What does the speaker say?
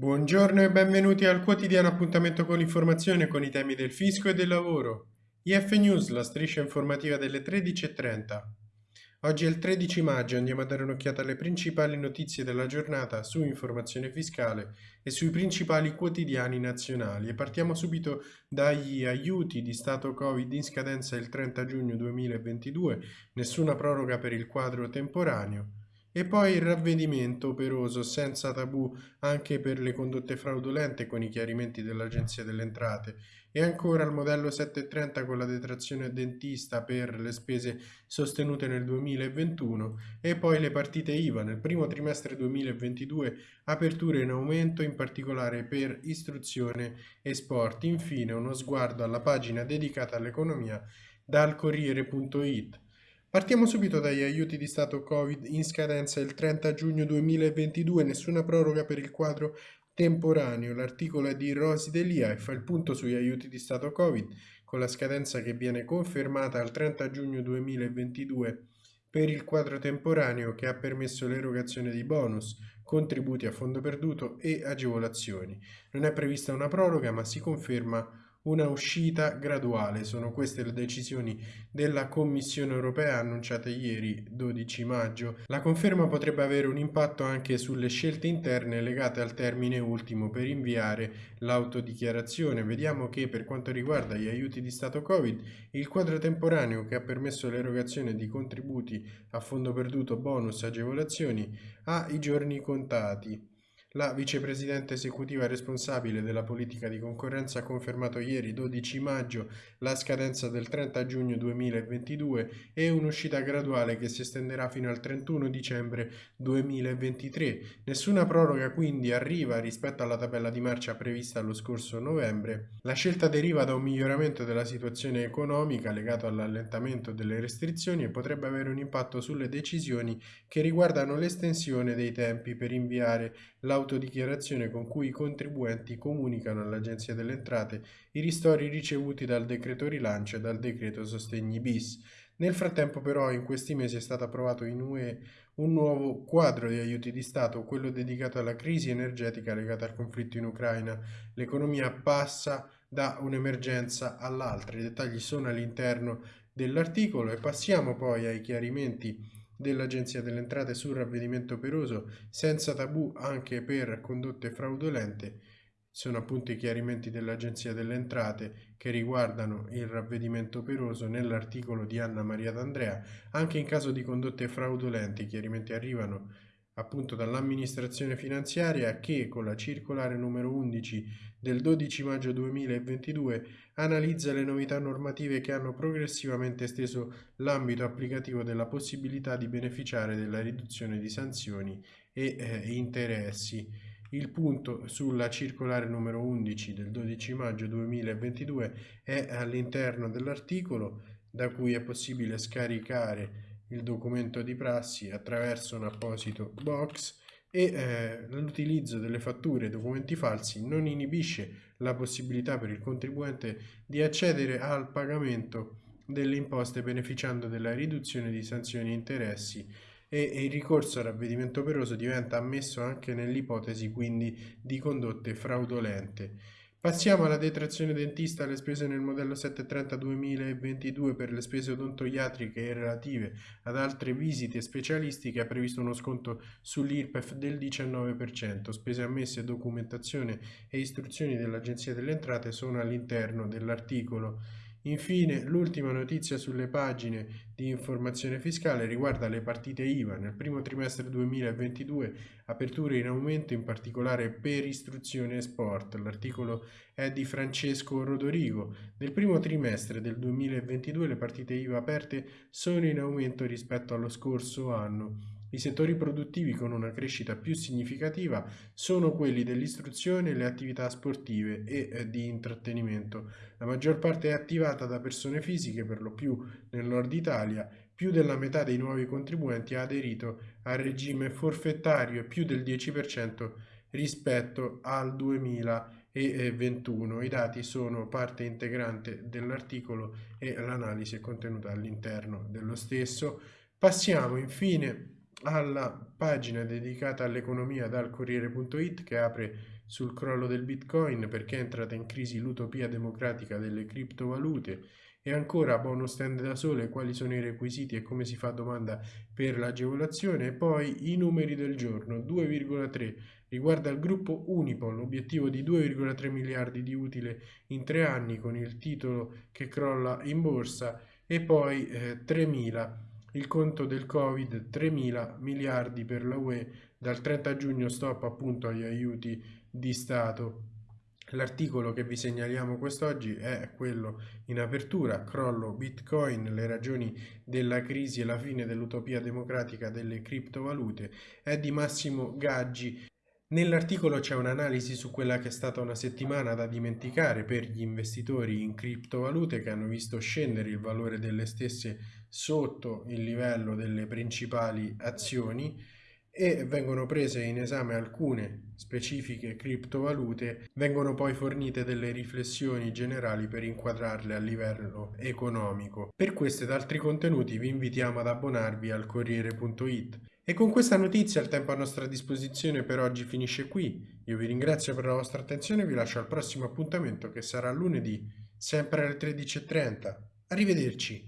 Buongiorno e benvenuti al quotidiano appuntamento con l'informazione con i temi del fisco e del lavoro. IF News, la striscia informativa delle 13.30. Oggi è il 13 maggio, andiamo a dare un'occhiata alle principali notizie della giornata su informazione fiscale e sui principali quotidiani nazionali e partiamo subito dagli aiuti di Stato Covid in scadenza il 30 giugno 2022, nessuna proroga per il quadro temporaneo. E poi il ravvedimento operoso senza tabù anche per le condotte fraudolente con i chiarimenti dell'Agenzia delle Entrate e ancora il modello 730 con la detrazione dentista per le spese sostenute nel 2021 e poi le partite IVA nel primo trimestre 2022 aperture in aumento in particolare per istruzione e sport. Infine uno sguardo alla pagina dedicata all'economia dal Corriere.it. Partiamo subito dagli aiuti di Stato Covid in scadenza il 30 giugno 2022, nessuna proroga per il quadro temporaneo. L'articolo è di Rosi Delia e fa il punto sugli aiuti di Stato Covid con la scadenza che viene confermata al 30 giugno 2022 per il quadro temporaneo che ha permesso l'erogazione di bonus, contributi a fondo perduto e agevolazioni. Non è prevista una proroga ma si conferma una uscita graduale. Sono queste le decisioni della Commissione europea annunciate ieri 12 maggio. La conferma potrebbe avere un impatto anche sulle scelte interne legate al termine ultimo per inviare l'autodichiarazione. Vediamo che per quanto riguarda gli aiuti di Stato Covid, il quadro temporaneo che ha permesso l'erogazione di contributi a fondo perduto, bonus, agevolazioni ha i giorni contati. La vicepresidente esecutiva responsabile della politica di concorrenza ha confermato ieri 12 maggio la scadenza del 30 giugno 2022 e un'uscita graduale che si estenderà fino al 31 dicembre 2023. Nessuna proroga quindi arriva rispetto alla tabella di marcia prevista lo scorso novembre. La scelta deriva da un miglioramento della situazione economica legato all'allentamento delle restrizioni e potrebbe avere un impatto sulle decisioni che riguardano l'estensione dei tempi per inviare la l'autodichiarazione con cui i contribuenti comunicano all'Agenzia delle Entrate i ristori ricevuti dal decreto rilancio e dal decreto sostegni bis. Nel frattempo però in questi mesi è stato approvato in UE un nuovo quadro di aiuti di Stato, quello dedicato alla crisi energetica legata al conflitto in Ucraina. L'economia passa da un'emergenza all'altra, i dettagli sono all'interno dell'articolo e passiamo poi ai chiarimenti dell'Agenzia delle Entrate sul ravvedimento operoso senza tabù anche per condotte fraudolente sono appunto i chiarimenti dell'Agenzia delle Entrate che riguardano il ravvedimento operoso nell'articolo di Anna Maria D'Andrea. Anche in caso di condotte fraudolente i chiarimenti arrivano appunto dall'amministrazione finanziaria che con la circolare numero 11 del 12 maggio 2022 analizza le novità normative che hanno progressivamente esteso l'ambito applicativo della possibilità di beneficiare della riduzione di sanzioni e eh, interessi. Il punto sulla circolare numero 11 del 12 maggio 2022 è all'interno dell'articolo da cui è possibile scaricare il documento di prassi attraverso un apposito box e eh, l'utilizzo delle fatture e documenti falsi non inibisce la possibilità per il contribuente di accedere al pagamento delle imposte beneficiando della riduzione di sanzioni e interessi e il ricorso al ravvedimento operoso diventa ammesso anche nell'ipotesi quindi di condotte fraudolente. Passiamo alla detrazione dentista alle spese nel modello 730 2022 per le spese odontoiatriche e relative ad altre visite specialistiche ha previsto uno sconto sull'IRPEF del 19%. Spese ammesse, documentazione e istruzioni dell'Agenzia delle Entrate sono all'interno dell'articolo Infine, l'ultima notizia sulle pagine di informazione fiscale riguarda le partite IVA. Nel primo trimestre 2022 aperture in aumento in particolare per istruzione e sport. L'articolo è di Francesco Rodorigo. Nel primo trimestre del 2022 le partite IVA aperte sono in aumento rispetto allo scorso anno. I settori produttivi con una crescita più significativa sono quelli dell'istruzione le attività sportive e eh, di intrattenimento. La maggior parte è attivata da persone fisiche, per lo più nel nord Italia. Più della metà dei nuovi contribuenti ha aderito al regime forfettario e più del 10% rispetto al 2021. I dati sono parte integrante dell'articolo e l'analisi è contenuta all'interno dello stesso. Passiamo infine alla pagina dedicata all'economia dal Corriere.it che apre sul crollo del Bitcoin perché è entrata in crisi l'utopia democratica delle criptovalute. E ancora bonus stand da sole, quali sono i requisiti e come si fa domanda per l'agevolazione? E poi i numeri del giorno 2,3 riguarda il gruppo Unipol, obiettivo di 2,3 miliardi di utile in tre anni con il titolo che crolla in borsa. E poi eh, 3.000 il conto del Covid 3.000 miliardi per la UE dal 30 giugno stop appunto agli aiuti di Stato. L'articolo che vi segnaliamo quest'oggi è quello in apertura, crollo Bitcoin, le ragioni della crisi e la fine dell'utopia democratica delle criptovalute, è di Massimo Gaggi Nell'articolo c'è un'analisi su quella che è stata una settimana da dimenticare per gli investitori in criptovalute che hanno visto scendere il valore delle stesse sotto il livello delle principali azioni e vengono prese in esame alcune specifiche criptovalute, vengono poi fornite delle riflessioni generali per inquadrarle a livello economico. Per questo ed altri contenuti vi invitiamo ad abbonarvi al Corriere.it. E con questa notizia il tempo a nostra disposizione per oggi finisce qui. Io vi ringrazio per la vostra attenzione e vi lascio al prossimo appuntamento che sarà lunedì, sempre alle 13.30. Arrivederci!